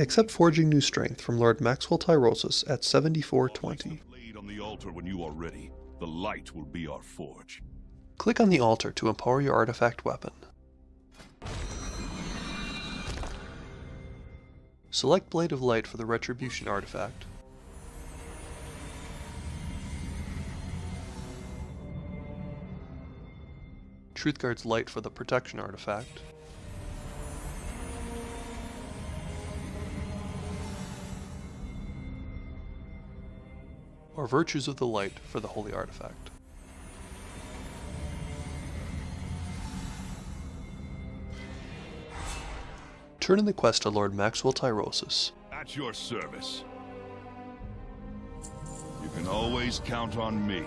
Accept Forging New Strength from Lord Maxwell Tyrosus at 7420. On the altar when you are ready. The light will be our forge. Click on the altar to empower your artifact weapon. Select Blade of Light for the Retribution artifact. Truthguard's Light for the Protection artifact. Or Virtues of the Light for the Holy Artifact. Turn in the quest to Lord Maxwell Tyrosus. At your service. You can always count on me.